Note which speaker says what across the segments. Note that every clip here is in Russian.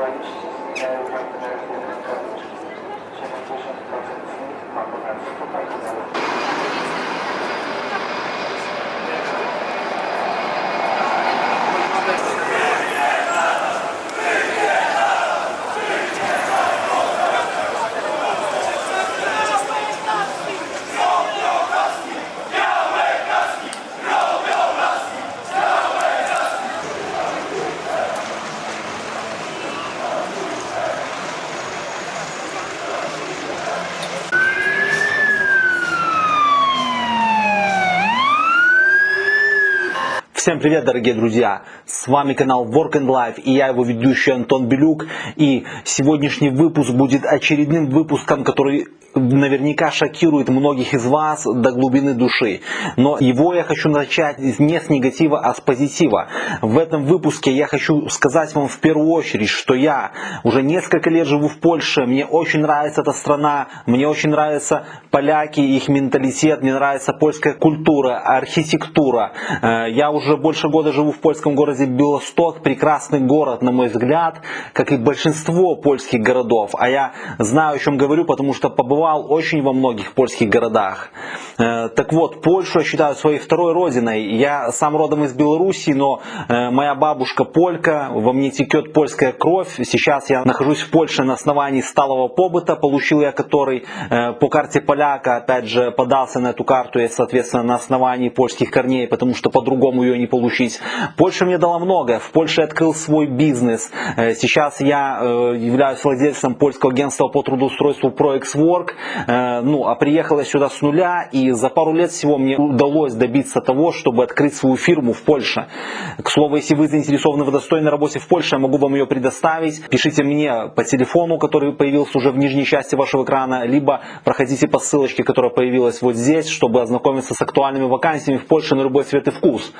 Speaker 1: rights and North American
Speaker 2: Всем привет, дорогие друзья! С вами канал Work and Life и я его ведущий Антон Белюк. И сегодняшний выпуск будет очередным выпуском, который наверняка шокирует многих из вас до глубины души. Но его я хочу начать не с негатива, а с позитива. В этом выпуске я хочу сказать вам в первую очередь, что я уже несколько лет живу в Польше, мне очень нравится эта страна, мне очень нравятся поляки, их менталитет, мне нравится польская культура, архитектура. Э, Я уже больше года живу в польском городе Белосток, прекрасный город, на мой взгляд, как и большинство польских городов. А я знаю, о чем говорю, потому что побывал очень во многих польских городах. Э, Так вот, Польшу я считаю своей второй родиной. Я сам родом из Белоруссии, но э, моя бабушка полька, во мне текет польская кровь. Сейчас я нахожусь в Польше на основании сталого побыта, получил я который э, по карте поляка, опять же, подался на эту карту я, соответственно, на основании польских корней, потому что по-другому ее не получить. Польша мне дала многое. В Польше открыл свой бизнес. Сейчас я являюсь владельцем польского агентства по трудоустройству ProExWork. Э, Ну, а приехал я сюда с нуля, и за пару лет всего мне удалось добиться того, чтобы открыть свою фирму в Польше. К слову, если вы заинтересованы в достойной работе в Польше, я могу вам ее предоставить. Пишите мне по телефону, который появился уже в нижней части вашего экрана, либо проходите по ссылочке, которая появилась вот здесь, чтобы ознакомиться с актуальными вакансиями в Польше на любой цвет и вкус.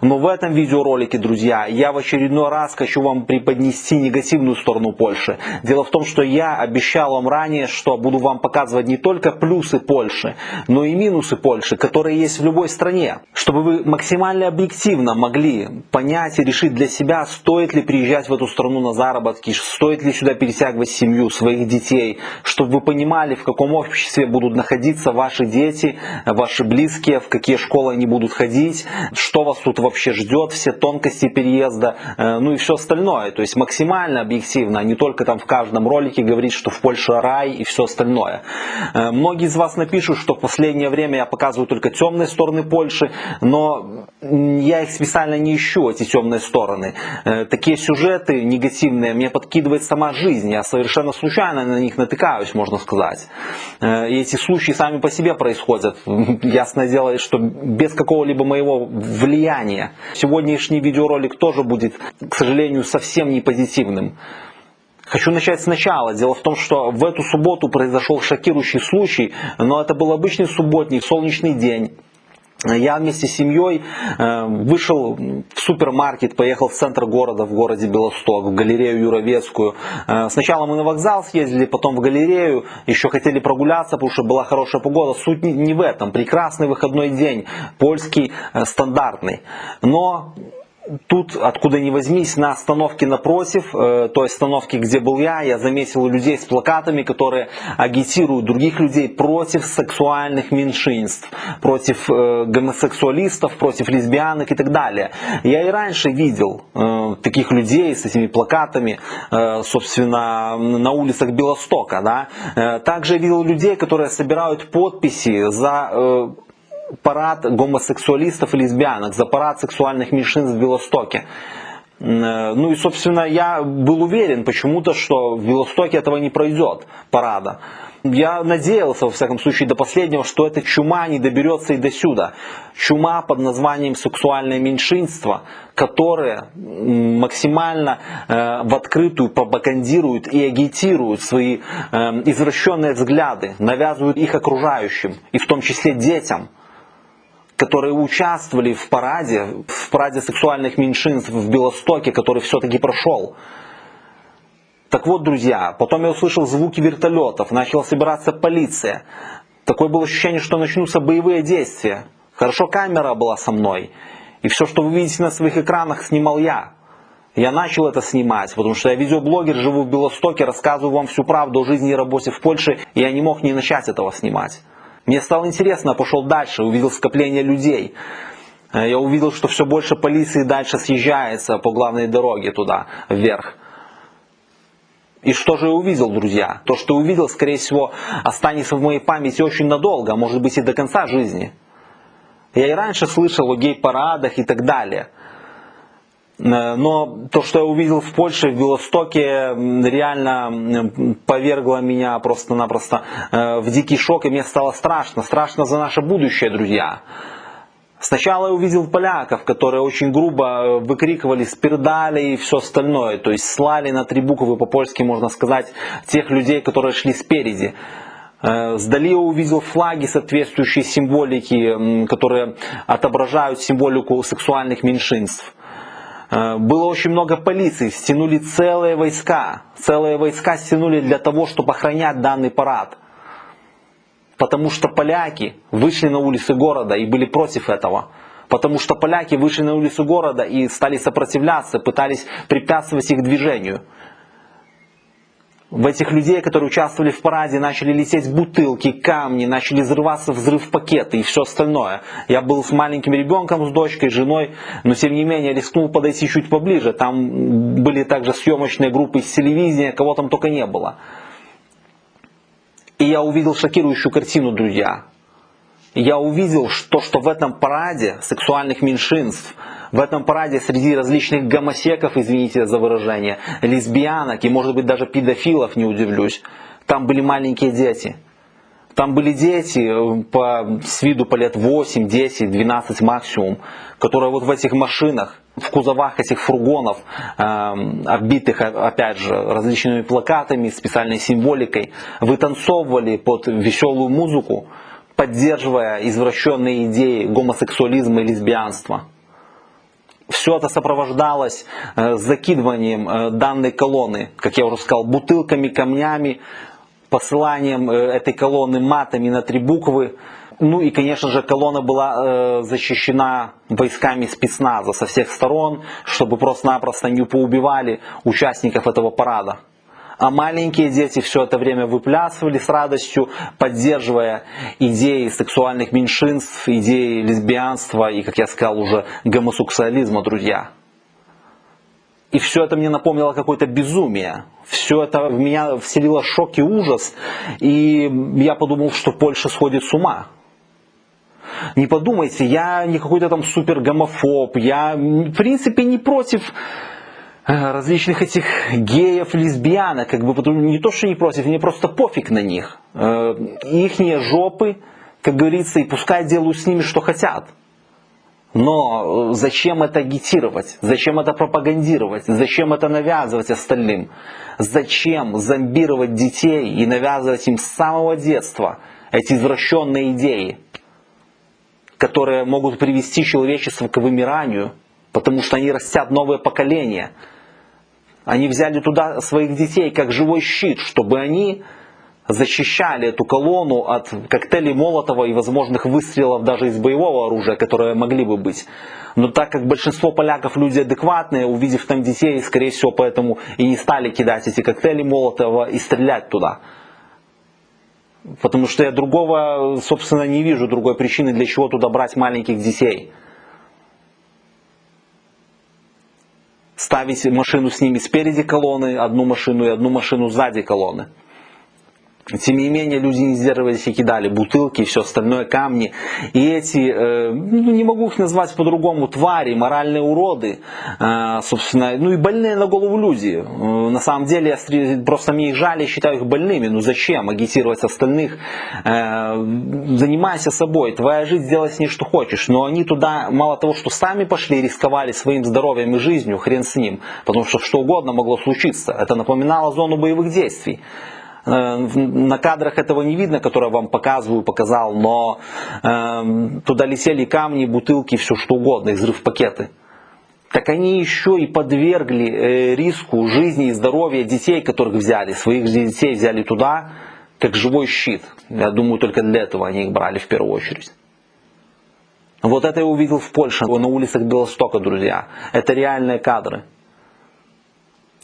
Speaker 2: Но в этом видеоролике, друзья, я в очередной раз хочу вам преподнести негативную сторону Польши. Дело в том, что я обещал вам ранее, что буду вам показывать не только плюсы Польши, но и минусы Польши, которые есть в любой стране. Чтобы вы максимально объективно могли понять и решить для себя, стоит ли приезжать в эту страну на заработки, стоит ли сюда перетягивать семью, своих детей, чтобы вы понимали, в каком обществе будут находиться ваши дети, ваши близкие, в какие школы они будут ходить, что вас тут вообще ждет, все тонкости переезда, э, ну и все остальное. То есть максимально объективно, а не только там в каждом ролике говорить, что в Польше рай и все остальное. Э, Многие из вас напишут, что в последнее время я показываю только темные стороны Польши, но я их специально не ищу, эти темные стороны. Э, Такие сюжеты негативные мне подкидывает сама жизнь, я совершенно случайно на них натыкаюсь, можно сказать. Э, И эти случаи сами по себе происходят, ясное дело, что без какого-либо моего влияния. Сегодняшний видеоролик тоже будет, к сожалению, совсем не позитивным. Хочу начать сначала. Дело в том, что в эту субботу произошел шокирующий случай, но это был обычный субботник, солнечный день. Я вместе с семьей э, вышел в супермаркет, поехал в центр города, в городе Белосток, в галерею Юровецкую. Э, Сначала мы на вокзал съездили, потом в галерею, еще хотели прогуляться, потому что была хорошая погода. Суть не- в этом. Прекрасный выходной день, польский, э, стандартный. Но Тут, откуда ни возьмись, на остановке напротив, э, той остановке, где был я, я заметил людей с плакатами, которые агитируют других людей против сексуальных меньшинств, против э, гомосексуалистов, против лесбиянок и так далее. Я и раньше видел э, таких людей с этими плакатами, э, собственно, на улицах Белостока. Да? Э, Также видел людей, которые собирают подписи за э, парад гомосексуалистов и лесбиянок, за парад сексуальных меньшинств в Белостоке. М, Ну и, собственно, я был уверен почему-то, что в Белостоке этого не пройдет, парада. Я надеялся, во всяком случае, до последнего, что эта чума не доберется и до сюда. Чума под названием сексуальное меньшинство, которое максимально э, в открытую пропагандирует и агитирует свои э, извращенные взгляды, навязывают их окружающим, и в том числе детям которые участвовали в параде, в параде сексуальных меньшинств в Белостоке, который все-таки прошел. Так вот, друзья, потом я услышал звуки вертолетов, начала собираться полиция. Такое было ощущение, что начнутся боевые действия. Хорошо камера была со мной. И все, что вы видите на своих экранах, снимал я. Я начал это снимать, потому что я видеоблогер, живу в Белостоке, рассказываю вам всю правду о жизни и работе в Польше, и я не мог не начать этого снимать. Мне стало интересно, пошел дальше, увидел скопление людей. Э, я увидел, что все больше полиции дальше съезжается по главной дороге туда, вверх. И что же я увидел, друзья? То, что увидел, скорее всего, останется в моей памяти очень надолго, может быть и до конца жизни. Я и раньше слышал о гей-парадах и так далее – но то, что я увидел в Польше, в Белостоке, реально повергло меня просто-напросто э, в дикий шок, и мне стало страшно. Страшно за наше будущее, друзья. Сначала я увидел поляков, которые очень грубо э, выкрикивали спирдали и все остальное. То есть слали на три буквы по-польски, можно сказать, тех людей, которые шли спереди. Сдали я увидел флаги, соответствующие символики, которые отображают символику сексуальных меньшинств. Э, было очень много полиции, стянули целые войска. Целые войска стянули для того, чтобы охранять данный парад. Потому что поляки вышли на улицы города и были против этого. Потому что поляки вышли на улицы города и стали сопротивляться, пытались препятствовать их движению в этих людей, которые участвовали в параде, начали лететь бутылки, камни, начали взрываться взрыв пакеты и все остальное. Я был с маленьким ребенком, с дочкой, женой, но тем не менее рискнул подойти чуть поближе. Там были также съемочные группы из телевидения, кого там только не было. И я увидел шокирующую картину, друзья. Я увидел, что, что в этом параде сексуальных меньшинств – в этом параде среди различных гомосеков, извините за выражение, лесбиянок и может быть даже педофилов, не удивлюсь, там были маленькие дети. Там были дети э, по, с виду по лет 8, 10, 12 максимум, которые вот в этих машинах, в кузовах этих фургонов, э, оббитых, опять же, различными плакатами, специальной символикой, вытанцовывали под веселую музыку, поддерживая извращенные идеи гомосексуализма и лесбиянства. Все это сопровождалось э, закидыванием э, данной колонны, как я уже сказал, бутылками, камнями, посыланием э, этой колонны матами на три буквы. Ну и, конечно же, колонна была защищена войсками спецназа со всех сторон, чтобы просто-напросто не поубивали участников этого парада а маленькие дети все это время выплясывали с радостью, поддерживая идеи сексуальных меньшинств, идеи лесбиянства и, как я сказал, уже гомосексуализма, друзья. И все это мне напомнило какое-то безумие. Все это в меня вселило шок и ужас. И я подумал, что Польша сходит с ума. Не подумайте, я не какой-то там супер гомофоб. Я в принципе не против различных этих геев, лесбиянок, как бы не то, что не против, мне просто пофиг на них. Э, ихние жопы, как говорится, и пускай делают с ними, что хотят. Но э, зачем это агитировать? Зачем это пропагандировать? Зачем это навязывать остальным? Зачем зомбировать детей и навязывать им с самого детства эти извращенные идеи, которые могут привести человечество к вымиранию, потому что они растят новое поколение – они взяли туда своих детей как живой щит, чтобы они защищали эту колонну от коктейлей Молотова и возможных выстрелов даже из боевого оружия, которые могли бы быть. Но так как большинство поляков люди адекватные, увидев там детей, скорее всего, поэтому и не стали кидать эти коктейли Молотова и стрелять туда. Потому что я другого, собственно, не вижу другой причины, для чего туда брать маленьких детей. Ставить машину с ними спереди колонны, одну машину и одну машину сзади колонны. Тем не менее, люди не сдерживались и кидали бутылки и все остальное, камни. И эти, э, ну, не могу их назвать по-другому, твари, моральные уроды, э, собственно, ну и больные на голову люди. Э, на самом деле, я просто мне их жаль, считаю их больными. Ну зачем агитировать остальных? Э, занимайся собой, твоя жизнь, делай с ней что хочешь. Но они туда, мало того, что сами пошли, рисковали своим здоровьем и жизнью, хрен с ним. Потому что что угодно могло случиться. Это напоминало зону боевых действий. Э, на кадрах этого не видно, которые я вам показываю, показал, но э, туда летели камни, бутылки, все что угодно, и взрыв-пакеты. Так они еще и подвергли э, риску жизни и здоровья детей, которых взяли, своих детей взяли туда, как живой щит. Я думаю, только для этого они их брали в первую очередь. Вот это я увидел в Польше, на улицах Белостока, друзья. Это реальные кадры.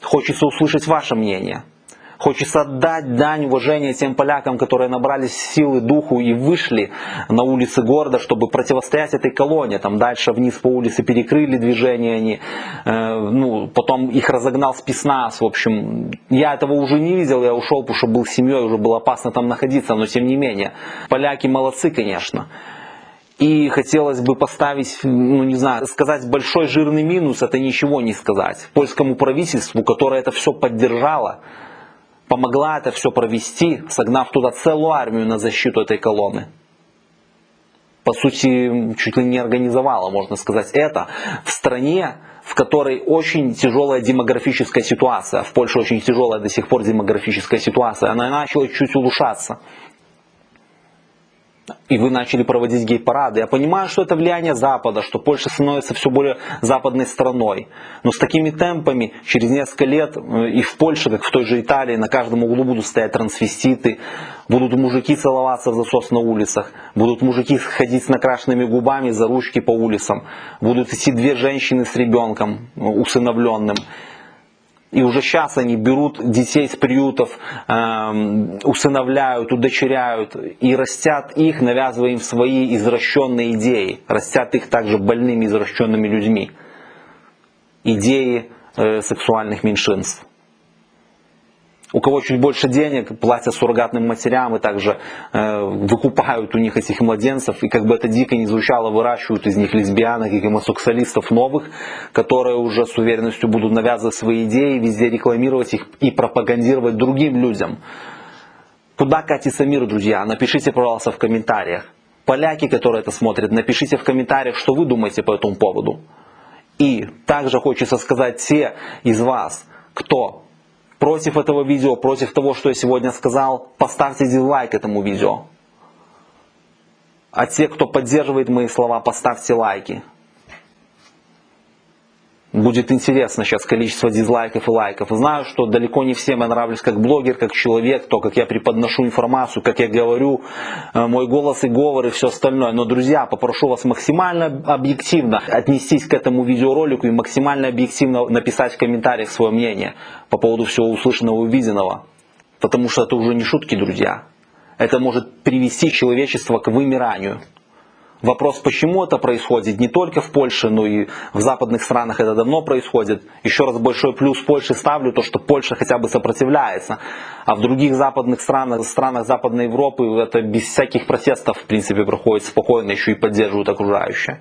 Speaker 2: Хочется услышать ваше мнение. Хочется отдать дань уважения тем полякам, которые набрались силы духу и вышли на улицы города, чтобы противостоять этой колонне. Там дальше вниз по улице перекрыли движение они, э, ну, потом их разогнал спецназ. В общем, я этого уже не видел, я ушел, потому что был семьей, уже было опасно там находиться, но тем не менее. Поляки молодцы, конечно. И хотелось бы поставить, ну не знаю, сказать большой жирный минус, это ничего не сказать. Польскому правительству, которое это все поддержало, помогла это все провести, согнав туда целую армию на защиту этой колонны. По сути, чуть ли не организовала, можно сказать, это в стране, в которой очень тяжелая демографическая ситуация. В Польше очень тяжелая до сих пор демографическая ситуация. Она начала чуть улучшаться и вы начали проводить гей-парады. Я понимаю, что это влияние Запада, что Польша становится все более западной страной. Но с такими темпами через несколько лет э, и в Польше, как в той же Италии, на каждом углу будут стоять трансвеститы, будут мужики целоваться в засос на улицах, будут мужики ходить с накрашенными губами за ручки по улицам, будут идти две женщины с ребенком э, усыновленным. И уже сейчас они берут детей с приютов, э, усыновляют, удочеряют и растят их, навязывая им свои извращенные идеи. Растят их также больными извращенными людьми. Идеи э, сексуальных меньшинств. У кого чуть больше денег, платят суррогатным матерям и также э, выкупают у них этих младенцев. И как бы это дико не звучало, выращивают из них лесбиянок и гомосексуалистов новых, которые уже с уверенностью будут навязывать свои идеи, везде рекламировать их и пропагандировать другим людям. Куда катится мир, друзья? Напишите, пожалуйста, в комментариях. Поляки, которые это смотрят, напишите в комментариях, что вы думаете по этому поводу. И также хочется сказать те из вас, кто против этого видео, против того, что я сегодня сказал, поставьте дизлайк этому видео. А те, кто поддерживает мои слова, поставьте лайки. Будет интересно сейчас количество дизлайков и лайков. Знаю, что далеко не всем я нравлюсь как блогер, как человек, то, как я преподношу информацию, как я говорю, э, мой голос и говор и все остальное. Но, друзья, попрошу вас максимально объективно отнестись к этому видеоролику и максимально объективно написать в комментариях свое мнение по поводу всего услышанного и увиденного. Потому что это уже не шутки, друзья. Это может привести человечество к вымиранию. Вопрос, почему это происходит, не только в Польше, но и в западных странах это давно происходит. Еще раз большой плюс Польше ставлю, то что Польша хотя бы сопротивляется. А в других западных странах, странах Западной Европы это без всяких протестов в принципе проходит спокойно, еще и поддерживают окружающие.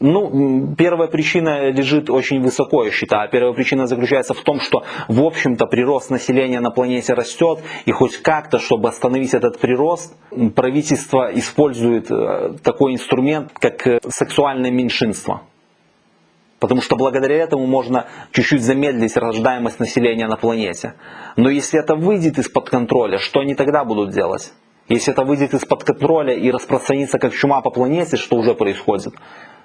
Speaker 2: Ну, первая причина лежит очень высоко, я считаю. Первая причина заключается в том, что, в общем-то, прирост населения на планете растет, и хоть как-то, чтобы остановить этот прирост, правительство использует э, такой инструмент, как э, сексуальное меньшинство. Потому что благодаря этому можно чуть-чуть замедлить рождаемость населения на планете. Но если это выйдет из-под контроля, что они тогда будут делать? Если это выйдет из-под контроля и распространится как чума по планете, что уже происходит,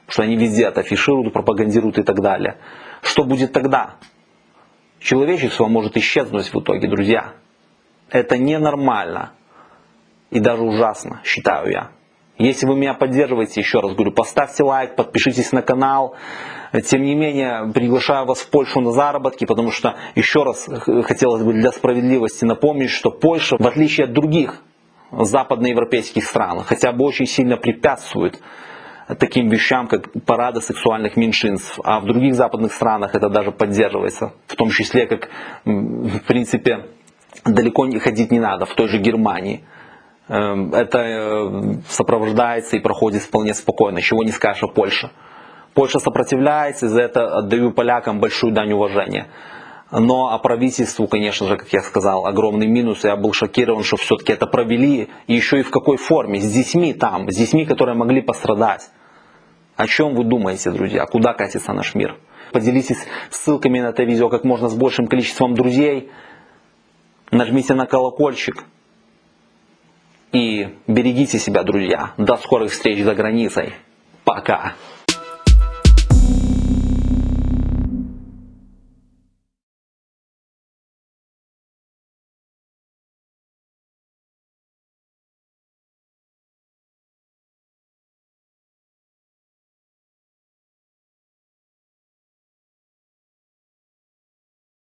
Speaker 2: что они везде это афишируют, пропагандируют и так далее. Что будет тогда? Человечество может исчезнуть в итоге, друзья. Это ненормально и даже ужасно, считаю я. Если вы меня поддерживаете, еще раз говорю, поставьте лайк, подпишитесь на канал. Тем не менее, приглашаю вас в Польшу на заработки, потому что, еще раз хотелось бы для справедливости напомнить, что Польша, в отличие от других западноевропейских стран, хотя бы очень сильно препятствует таким вещам, как парады сексуальных меньшинств. А в других западных странах это даже поддерживается. В том числе, как в принципе далеко не ходить не надо, в той же Германии. Эм, это э, сопровождается и проходит вполне спокойно, чего не скажешь о Польше. Польша сопротивляется, и за это отдаю полякам большую дань уважения. Но а правительству, конечно же, как я сказал, огромный минус. Я был шокирован, что все-таки это провели. И еще и в какой форме. С детьми там. С детьми, которые могли пострадать. О чем вы думаете, друзья? Куда катится наш мир? Поделитесь ссылками на это видео как можно с большим количеством друзей. Нажмите на колокольчик. И берегите себя, друзья. До скорых встреч за границей. Пока.